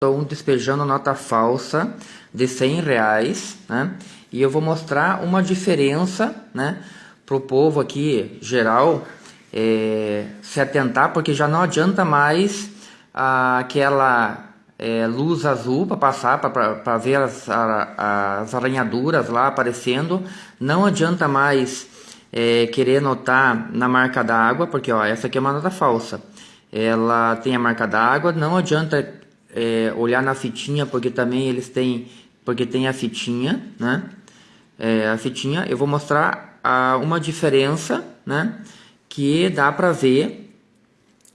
Estou despejando nota falsa de 100 reais, né? E eu vou mostrar uma diferença, né? Para o povo aqui, geral, é, se atentar, porque já não adianta mais aquela é, luz azul para passar, para ver as, a, as arranhaduras lá aparecendo. Não adianta mais é, querer notar na marca d'água, porque ó, essa aqui é uma nota falsa. Ela tem a marca d'água, não adianta é, olhar na fitinha, porque também eles têm, porque tem a fitinha, né? É, a fitinha, eu vou mostrar a, uma diferença, né? Que dá para ver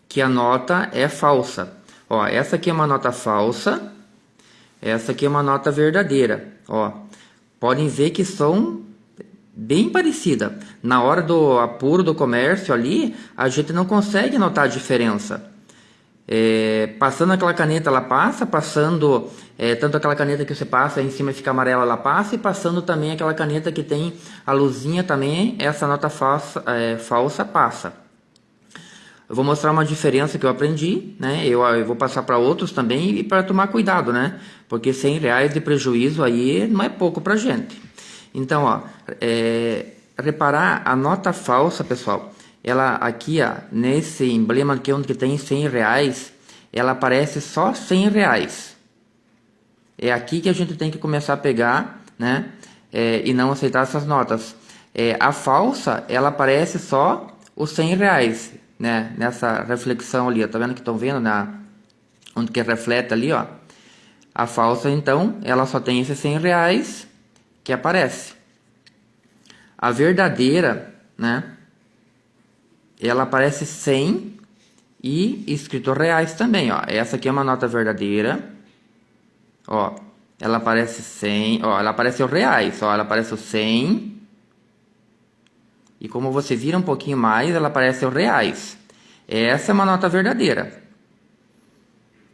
que a nota é falsa. Ó, essa aqui é uma nota falsa, essa aqui é uma nota verdadeira. Ó, podem ver que são bem parecidas. Na hora do apuro do comércio ali, a gente não consegue notar a diferença. É, passando aquela caneta, ela passa, passando é, tanto aquela caneta que você passa em cima fica amarela, ela passa, e passando também aquela caneta que tem a luzinha também, essa nota falsa, é, falsa passa. Eu vou mostrar uma diferença que eu aprendi, né? Eu, eu vou passar para outros também e para tomar cuidado, né? Porque 100 reais de prejuízo aí não é pouco para gente. Então, ó, é, reparar a nota falsa, pessoal, ela aqui, ó, nesse emblema aqui onde tem 100 reais, ela aparece só 100 reais. É aqui que a gente tem que começar a pegar, né? É, e não aceitar essas notas. É, a falsa, ela aparece só os 100 reais, né? Nessa reflexão ali, ó, tá vendo que estão vendo na onde que reflete ali, ó. A falsa, então, ela só tem esses 100 reais que aparece. A verdadeira, né? Ela aparece 100 e escrito reais também, ó. Essa aqui é uma nota verdadeira. Ó, ela aparece 100, ó, ela aparece os reais, ó, ela aparece o 100. E como você vira um pouquinho mais, ela aparece os reais. Essa é uma nota verdadeira.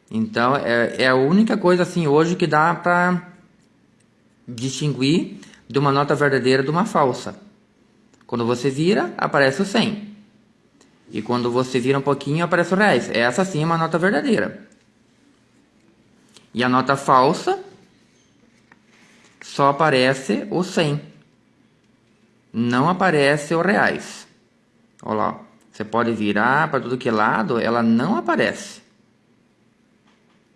Então, é, é a única coisa assim hoje que dá para distinguir de uma nota verdadeira de uma falsa. Quando você vira, aparece o 100. E quando você vira um pouquinho, aparece o reais. Essa sim é uma nota verdadeira. E a nota falsa só aparece o 100. Não aparece o reais. Olha lá. Você pode virar para tudo que é lado, ela não aparece.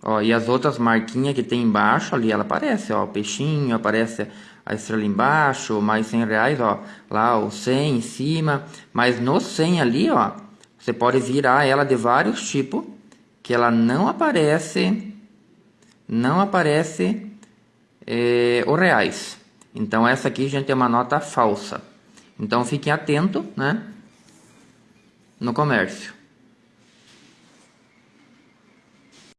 Ó, e as outras marquinhas que tem embaixo ali, ela aparece, ó, o peixinho, aparece a estrela embaixo, mais 100 reais, ó, lá o 100 em cima, mas no 100 ali, ó, você pode virar ela de vários tipos, que ela não aparece, não aparece é, o reais. Então essa aqui, gente, é uma nota falsa. Então fiquem atento, né, no comércio.